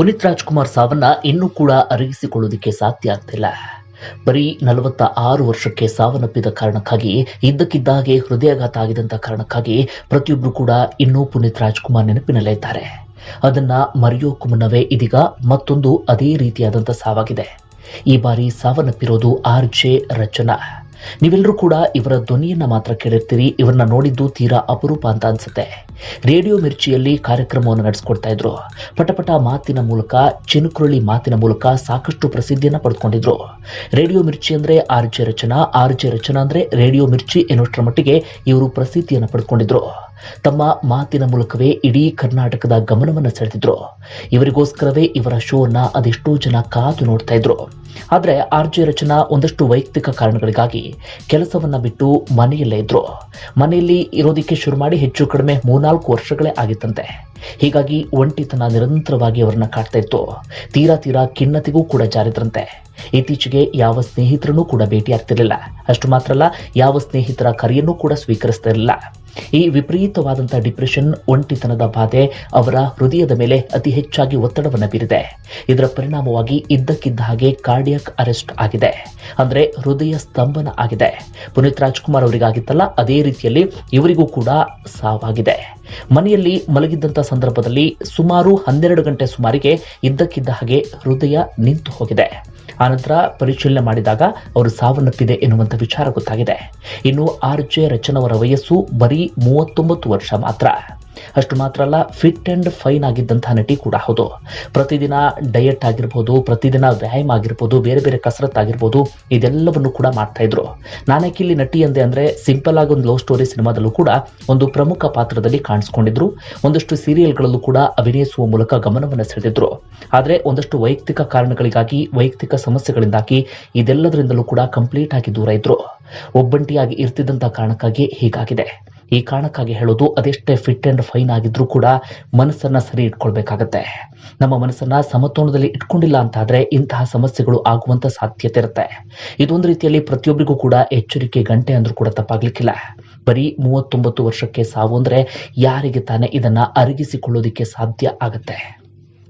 ಪುನೀತ್ ರಾಜ್ಕುಮಾರ್ ಸಾವನ್ನ ಇನ್ನೂ ಕೂಡ ಅರಗಿಸಿಕೊಳ್ಳೋದಕ್ಕೆ ಸಾಧ್ಯ ಆಗ್ತಿಲ್ಲ. ಬರೀ ನಲವತ್ತ ಆರು ವರ್ಷಕ್ಕೆ ಸಾವನ್ನಪ್ಪಿದ ಕಾರಣಕ್ಕಾಗಿ ಇದ್ದಕ್ಕಿದ್ದಾಗೆ ಹೃದಯಾಘಾತ ಆಗಿದಂತ ಕಾರಣಕ್ಕಾಗಿ ಪ್ರತಿಯೊಬ್ಬರು ಕೂಡ ಇನ್ನೂ ಪುನೀತ್ ರಾಜ್ಕುಮಾರ್ ನೆನಪಿನಲ್ಲೇ ಇದ್ದಾರೆ. ಅದನ್ನ ಮರೆಯೋಕ್ಕೂ ಮುನ್ನವೇ ಇದೀಗ ಮತ್ತೊಂದು ಅದೇ ರೀತಿಯಾದಂಥ ಸಾವಾಗಿದೆ. ಈ ಬಾರಿ ಸಾವನ್ನಪ್ಪಿರೋದು ಆರ್ ಜೆ ರಚನಾ. ನೀವೆಲ್ಲರೂ ಕೂಡ ಇವರ ಧ್ವನಿಯನ್ನ ಮಾತ್ರ ಕೇಳಿರ್ತೀರಿ, ಇವರನ್ನ ನೋಡಿದ್ದು ತೀರಾ ಅಪರೂಪ ಅಂತ ಅನ್ಸುತ್ತೆ. ರೇಡಿಯೋ ಮಿರ್ಚಿಯಲ್ಲಿ ಕಾರ್ಯಕ್ರಮವನ್ನು ನಡೆಸ್ಕೊಡ್ತಾ ಇದ್ರು. ಪಟಪಟ ಮಾತಿನ ಮೂಲಕ, ಚಿನುಕುರಳಿ ಮಾತಿನ ಮೂಲಕ ಸಾಕಷ್ಟು ಪ್ರಸಿದ್ಧಿಯನ್ನ ಪಡೆದುಕೊಂಡಿದ್ರು. ರೇಡಿಯೋ ಮಿರ್ಚಿ ಅಂದ್ರೆ ಆರ್ ರಚನಾ ಆರ್ ರಚನಾ ಅಂದ್ರೆ ರೇಡಿಯೋ ಮಿರ್ಚಿ ಎನ್ನುವಷ್ಟರ ಮಟ್ಟಿಗೆ ಇವರು ಪ್ರಸಿದ್ಧಿಯನ್ನು ಪಡ್ಕೊಂಡಿದ್ರು ತಮ್ಮ ಮಾತಿನ ಮೂಲಕವೇ ಇಡೀ ಕರ್ನಾಟಕದ ಗಮನವನ್ನು ಸೆಳೆದಿದ್ರು. ಇವರಿಗೋಸ್ಕರವೇ ಇವರ ಶೋನ ಅದೆಷ್ಟೋ ಜನ ಕಾದು ನೋಡ್ತಾ ಇದ್ರು. ಆದ್ರೆ ಆರ್ ಜೆ ರಚನಾ ಒಂದಷ್ಟು ವೈಯಕ್ತಿಕ ಕಾರಣಗಳಿಗಾಗಿ ಕೆಲಸವನ್ನ ಬಿಟ್ಟು ಮನೆಯಲ್ಲೇ ಇದ್ರು. ಮನೆಯಲ್ಲಿ ಇರೋದಕ್ಕೆ ಶುರು ಮಾಡಿ ಹೆಚ್ಚು ಕಡಿಮೆ ಮೂರ್ನಾಲ್ಕು ವರ್ಷಗಳೇ ಆಗಿತ್ತಂತೆ. ಹೀಗಾಗಿ ಒಂಟಿತನ ನಿರಂತರವಾಗಿ ಅವರನ್ನ ಕಾಡ್ತಾ ಇತ್ತು. ತೀರಾ ತೀರಾ ಖಿನ್ನತೆಗೂ ಕೂಡ ಜಾರಿದ್ರಂತೆ. ಇತ್ತೀಚೆಗೆ ಯಾವ ಸ್ನೇಹಿತರನ್ನೂ ಕೂಡ ಭೇಟಿಯಾಗ್ತಿರಲಿಲ್ಲ ಅಷ್ಟು ಮಾತ್ರ ಅಲ್ಲ, ಯಾವ ಸ್ನೇಹಿತರ ಕರೆಯನ್ನೂ ಕೂಡ ಸ್ವೀಕರಿಸ್ತಾ ಇರಲಿಲ್ಲ. ಈ ವಿಪರೀತವಾದಂತಹ ಡಿಪ್ರೆಷನ್, ಒಂಟಿತನದ ಬಾಧೆ ಅವರ ಹೃದಯದ ಮೇಲೆ ಅತಿ ಹೆಚ್ಚಾಗಿ ಒತ್ತಡವನ್ನು ಬೀರಿದೆ. ಇದರ ಪರಿಣಾಮವಾಗಿ ಇದ್ದಕ್ಕಿದ್ದ ಹಾಗೆ ಕಾರ್ಡಿಯಕ್ ಅರೆಸ್ಟ್ ಆಗಿದೆ. ಅಂದ್ರೆ ಹೃದಯ ಸ್ತಂಭನ ಆಗಿದೆ. ಪುನೀತ್ ರಾಜ್ಕುಮಾರ್ ಅವರಿಗಾಗಿತ್ತಲ್ಲ, ಅದೇ ರೀತಿಯಲ್ಲಿ ಇವರಿಗೂ ಕೂಡ ಸಾವಾಗಿದೆ. ಮನೆಯಲ್ಲಿ ಮಲಗಿದ್ದಂತ ಸಂದರ್ಭದಲ್ಲಿ ಸುಮಾರು ಹನ್ನೆರಡು ಗಂಟೆ ಸುಮಾರಿಗೆ ಇದ್ದಕ್ಕಿದ್ದ ಹಾಗೆ ಹೃದಯ ನಿಂತು ಹೋಗಿದೆ. ಆನಂತರ ಪರಿಶೀಲನೆ ಮಾಡಿದಾಗ ಅವರು ಸಾವನ್ನಪ್ಪಿದೆ ಎನ್ನುವಂಥ ವಿಚಾರ ಗೊತ್ತಾಗಿದೆ. ಇನ್ನು ಆರ್ ಜೆ ರಚನವರ ವಯಸ್ಸು ಬರೀ ಮೂವತ್ತೊಂಬತ್ತು ವರ್ಷ ಮಾತ್ರ. ಅಷ್ಟು ಮಾತ್ರ ಅಲ್ಲ ಫಿಟ್ ಅಂಡ್ ಫೈನ್ ಆಗಿದ್ದಂತಹ ನಟಿ ಕೂಡ ಹೌದು. ಪ್ರತಿದಿನ ಡಯಟ್ ಆಗಿರ್ಬೋದು, ಪ್ರತಿದಿನ ವ್ಯಾಯಾಮ ಆಗಿರ್ಬೋದು, ಬೇರೆ ಬೇರೆ ಕಸರತ್ ಆಗಿರ್ಬೋದು, ಇದೆಲ್ಲವನ್ನು ಕೂಡ ಮಾಡ್ತಾ ಇದ್ರು. ನಾನಕ್ಕೆ ಇಲ್ಲಿ ನಟಿ ಅಂದೆ ಅಂದ್ರೆ ಸಿಂಪಲ್ ಆಗಿ ಒಂದು ಲವ್ ಸ್ಟೋರಿ ಸಿನಿಮಾದಲ್ಲೂ ಕೂಡ ಒಂದು ಪ್ರಮುಖ ಪಾತ್ರದಲ್ಲಿ ಕಾಣಿಸ್ಕೊಂಡಿದ್ರು. ಒಂದಷ್ಟು ಸೀರಿಯಲ್ಗಳಲ್ಲೂ ಕೂಡ ಅಭಿನಯಿಸುವ ಮೂಲಕ ಗಮನವನ್ನು ಸೆಳೆದಿದ್ರು. ಆದರೆ ಒಂದಷ್ಟು ವೈಯಕ್ತಿಕ ಕಾರಣಗಳಿಗಾಗಿ, ವೈಯಕ್ತಿಕ ಸಮಸ್ಯೆಗಳಿಂದಾಗಿ ಇದೆಲ್ಲದರಿಂದಲೂ ಕೂಡ ಕಂಪ್ಲೀಟ್ ಆಗಿ ದೂರ ಇದ್ರು. ಒಬ್ಬಂಟಿಯಾಗಿ ಇರ್ತಿದ್ದಂಥ ಕಾರಣಕ್ಕಾಗಿ ಹೀಗಾಗಿದೆ. ಈ ಕಾರಣಕ್ಕಾಗಿ ಹೇಳೋದು ಅದೆಷ್ಟೇ ಫಿಟ್ ಅಂಡ್ ಫೈನ್ ಆಗಿದ್ರೂ ಕೂಡ ಮನಸ್ಸನ್ನ ಸರಿ ಇಟ್ಕೊಳ್ಬೇಕಾಗತ್ತೆ. ನಮ್ಮ ಮನಸ್ಸನ್ನ ಸಮತೋಲನದಲ್ಲಿ ಇಟ್ಕೊಂಡಿಲ್ಲ ಅಂತಾದ್ರೆ ಇಂತಹ ಸಮಸ್ಯೆಗಳು ಆಗುವಂತ ಸಾಧ್ಯತೆ ಇರುತ್ತೆ. ಇದೊಂದು ರೀತಿಯಲ್ಲಿ ಪ್ರತಿಯೊಬ್ಬರಿಗೂ ಕೂಡ ಎಚ್ಚರಿಕೆ, ಗಂಟೆ ಅಂದ್ರೂ ಕೂಡ ತಪ್ಪಾಗ್ಲಿಕ್ಕಿಲ್ಲ. ಬರೀ ಮೂವತ್ತೊಂಬತ್ತು ವರ್ಷಕ್ಕೆ ಸಾವು ಅಂದ್ರೆ ಯಾರಿಗೆ ತಾನೇ ಇದನ್ನ ಅರಗಿಸಿಕೊಳ್ಳೋದಿಕ್ಕೆ ಸಾಧ್ಯ ಆಗತ್ತೆ.